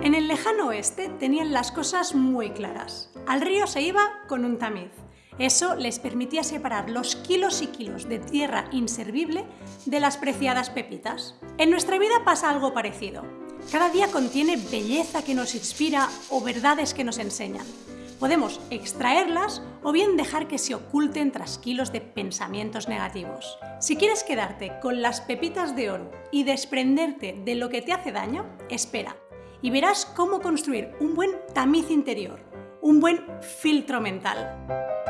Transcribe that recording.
En el lejano oeste tenían las cosas muy claras. Al río se iba con un tamiz. Eso les permitía separar los kilos y kilos de tierra inservible de las preciadas pepitas. En nuestra vida pasa algo parecido. Cada día contiene belleza que nos inspira o verdades que nos enseñan. Podemos extraerlas o bien dejar que se oculten tras kilos de pensamientos negativos. Si quieres quedarte con las pepitas de oro y desprenderte de lo que te hace daño, espera y verás cómo construir un buen tamiz interior, un buen filtro mental.